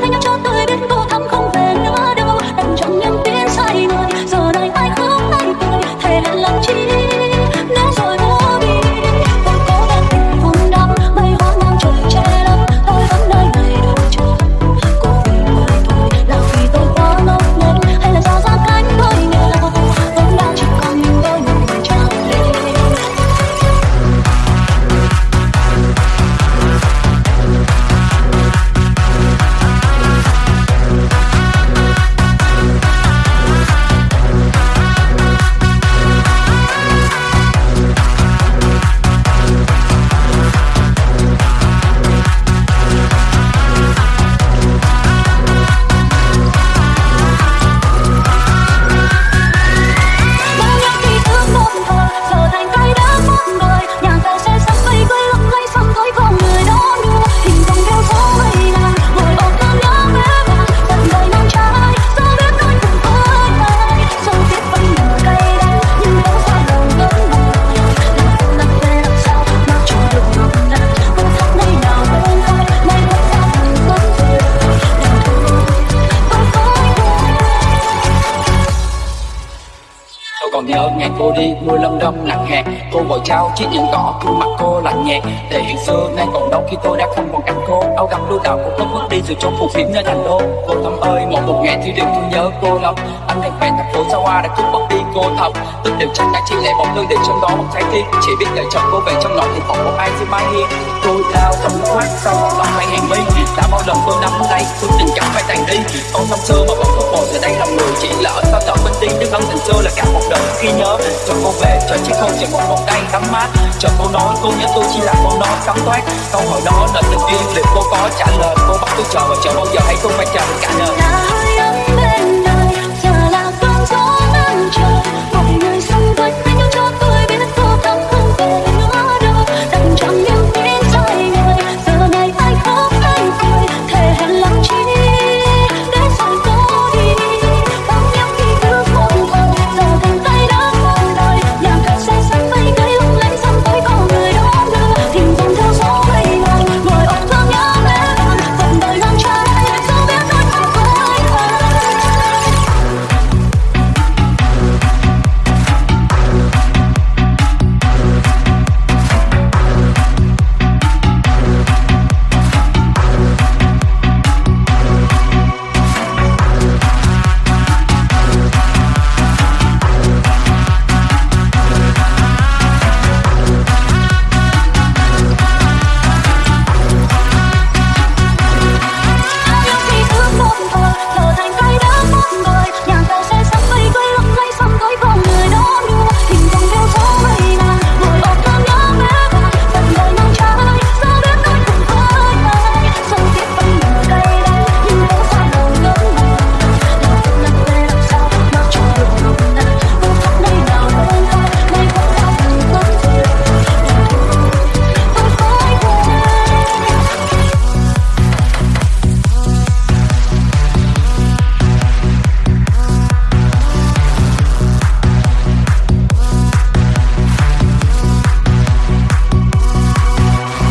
thanh nhắc cho tôi biết cô thắm không nhớ ngày cô đi mưa lâm đâm nặng hạt cô vội trao chiếc nhẫn cỏ gương mặt cô lạnh nhạt thể hiện xưa nay còn đâu khi tôi đã không còn cạnh cô. Áo gấm đôi tàu cũng có bước đi rồi trong phù phiếm nơi thành đô. Cô thắm ơi, một một ngày thì điều tôi nhớ cô lắm. Anh đang quen thành phố xa hoa đã cướp mất đi cô thật. Tức đều chắc đã chỉ lệ một lưng để trong đó một trái tim. Chỉ biết đợi chồng cô về trong nỗi thì còn một ai xin mai hiên. Tôi tay tôi tình cảm phải tàn đi con năm xưa mà vẫn không bồi giờ đây lòng người chỉ lỡ. Sao chọn bên đi nhưng ân tình xưa là cả một đời khi nhớ. Cho cô về, cho chiếc hôn chỉ một vòng tay tắm mát. Cho cô nói, cô nhớ tôi chỉ là câu nói cắm toát. Câu hỏi đó là tình yêu liệu cô có trả lời. Cô bắt tôi chờ và chờ bao giờ hay không phải chờ cả đời.